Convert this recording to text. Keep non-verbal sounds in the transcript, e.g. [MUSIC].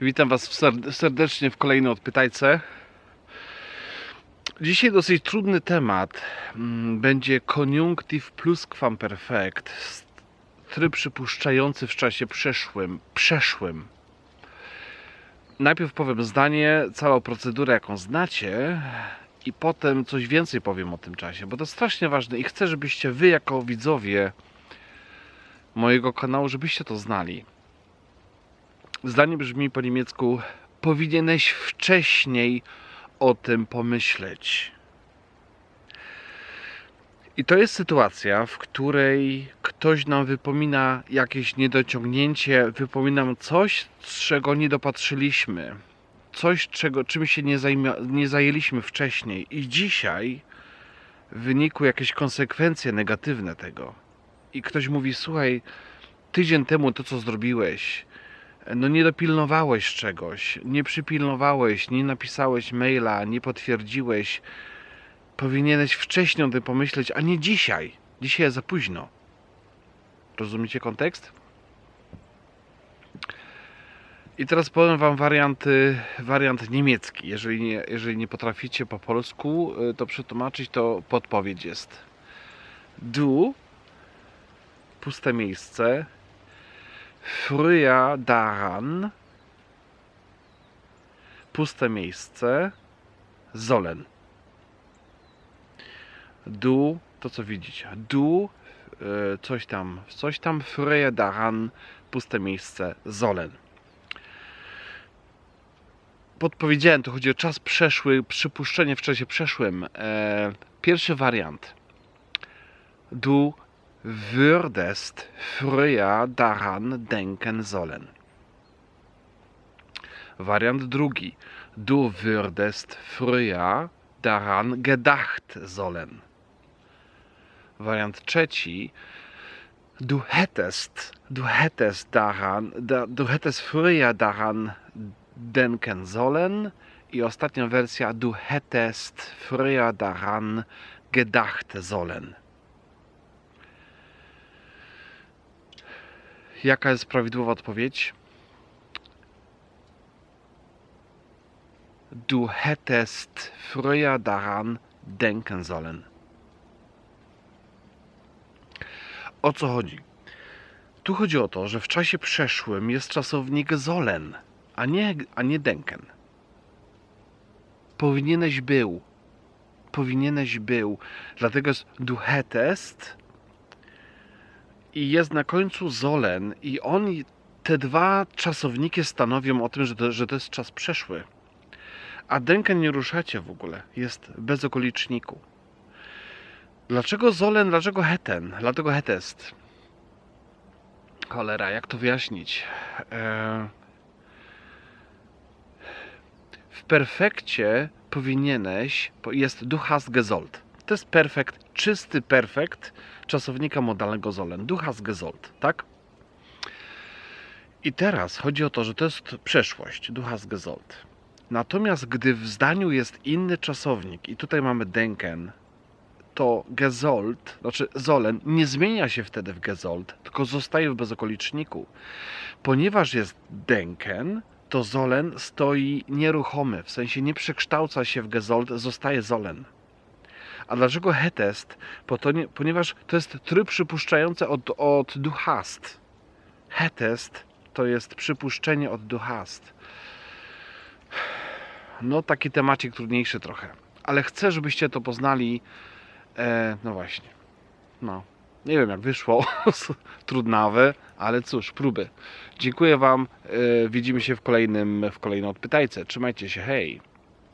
Witam Was serdecznie w kolejnej odpytajce. Dzisiaj dosyć trudny temat. Mm, Będzie koniunktyw pluskwamperfekt. Tryb przypuszczający w czasie przeszłym. Przeszłym. Najpierw powiem zdanie, całą procedurę jaką znacie i potem coś więcej powiem o tym czasie, bo to strasznie ważne i chcę, żebyście Wy jako widzowie mojego kanału, żebyście to znali. Zdanie brzmi po niemiecku: Powinieneś wcześniej o tym pomyśleć. I to jest sytuacja, w której ktoś nam wypomina jakieś niedociągnięcie, wypomina nam coś, czego nie dopatrzyliśmy, coś, czego, czym się nie, nie zajęliśmy wcześniej, i dzisiaj wyniku jakieś konsekwencje negatywne tego. I ktoś mówi: Słuchaj, tydzień temu to, co zrobiłeś, no nie dopilnowałeś czegoś, nie przypilnowałeś, nie napisałeś maila, nie potwierdziłeś. Powinieneś wcześniej o tym pomyśleć, a nie dzisiaj. Dzisiaj jest za późno. Rozumiecie kontekst? I teraz powiem Wam warianty, wariant niemiecki. Jeżeli nie, jeżeli nie potraficie po polsku y, to przetłumaczyć, to podpowiedź jest. Du, puste miejsce, früher daran, puste miejsce, sollen. Du, to co widzicie, du, e, coś tam, coś tam, früher daran, puste miejsce, sollen. Podpowiedziałem, to chodzi o czas przeszły, przypuszczenie w czasie przeszłym. E, pierwszy wariant. Du würdest früher daran denken sollen. Wariant drugi. Du würdest früher daran gedacht sollen. Wariant trzeci. Du hättest, du hättest daran, da, du hättest früher daran denken sollen. I ostatnia wersja. Du hättest früher daran gedacht sollen. Jaka jest prawidłowa odpowiedź? Du hättest früher daran denken sollen. O co chodzi? Tu chodzi o to, że w czasie przeszłym jest czasownik sollen, a nie, a nie denken. Powinieneś był. Powinieneś był. Dlatego jest du hättest i jest na końcu Zolen i on, te dwa czasowniki stanowią o tym, że to, że to jest czas przeszły. A Denken nie ruszacie w ogóle, jest bez okoliczniku. Dlaczego Zolen, dlaczego Heten, dlaczego Hetest? Cholera, jak to wyjaśnić? Eee... W perfekcie powinieneś, jest du hast. To jest perfekt, czysty perfekt czasownika modalnego sollen. Du hast gesollt, tak? I teraz chodzi o to, że to jest przeszłość. Du hast gesollt. Natomiast gdy w zdaniu jest inny czasownik i tutaj mamy denken, to gesollt, znaczy sollen, nie zmienia się wtedy w gesollt, tylko zostaje w bezokoliczniku. Ponieważ jest denken, to sollen stoi nieruchomy, w sensie nie przekształca się w gesollt, zostaje sollen. A dlaczego hetest? Ponieważ to jest tryb przypuszczający od, od du hast. Hetest to jest przypuszczenie od du hast. No taki temacik trudniejszy trochę. Ale chcę, żebyście to poznali. E, no właśnie. No. Nie wiem jak wyszło. [LAUGHS] Trudnawe, ale cóż, próby. Dziękuję Wam. E, widzimy się w kolejnym w kolejnej odpytajce. Trzymajcie się. Hej.